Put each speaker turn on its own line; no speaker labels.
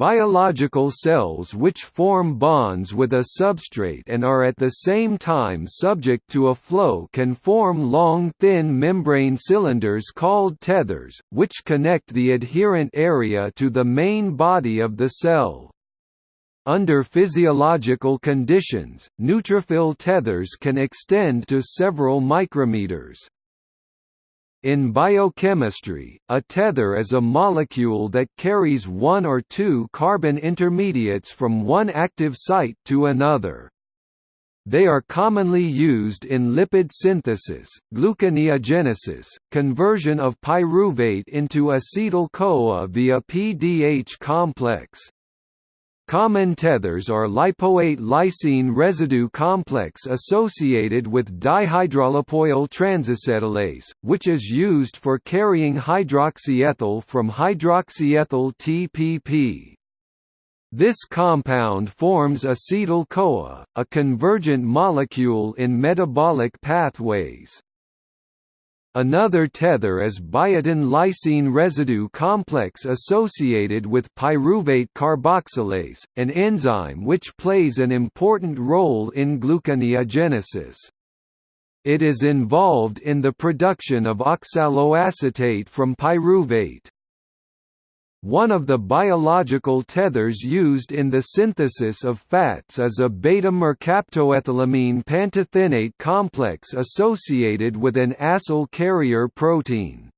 Biological cells which form bonds with a substrate and are at the same time subject to a flow can form long thin membrane cylinders called tethers, which connect the adherent area to the main body of the cell. Under physiological conditions, neutrophil tethers can extend to several micrometers. In biochemistry, a tether is a molecule that carries one or two carbon intermediates from one active site to another. They are commonly used in lipid synthesis, gluconeogenesis, conversion of pyruvate into acetyl-CoA via PDH complex. Common tethers are lipoate lysine residue complex associated with dihydrolipoyl transacetylase, which is used for carrying hydroxyethyl from hydroxyethyl TPP. This compound forms acetyl-CoA, a convergent molecule in metabolic pathways. Another tether is biotin lysine residue complex associated with pyruvate carboxylase, an enzyme which plays an important role in gluconeogenesis. It is involved in the production of oxaloacetate from pyruvate. One of the biological tethers used in the synthesis of fats is a beta-mercaptoethylamine pantothenate complex associated with an acyl carrier protein.